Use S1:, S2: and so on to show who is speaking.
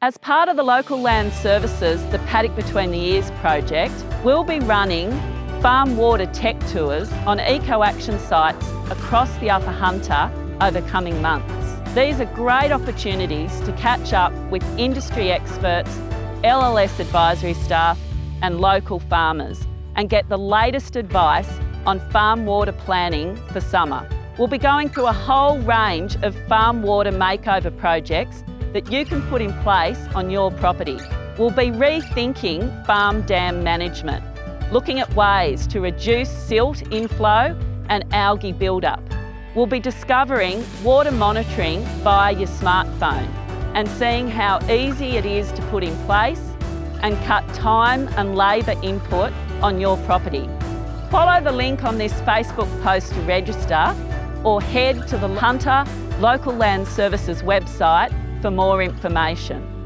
S1: As part of the Local Land Services The Paddock Between the Ears project, we'll be running farm water tech tours on eco-action sites across the Upper Hunter over coming months. These are great opportunities to catch up with industry experts, LLS advisory staff and local farmers and get the latest advice on farm water planning for summer. We'll be going through a whole range of farm water makeover projects that you can put in place on your property. We'll be rethinking farm dam management, looking at ways to reduce silt inflow and algae buildup. We'll be discovering water monitoring via your smartphone and seeing how easy it is to put in place and cut time and labour input on your property. Follow the link on this Facebook post to register or head to the Hunter Local Land Services website for more information.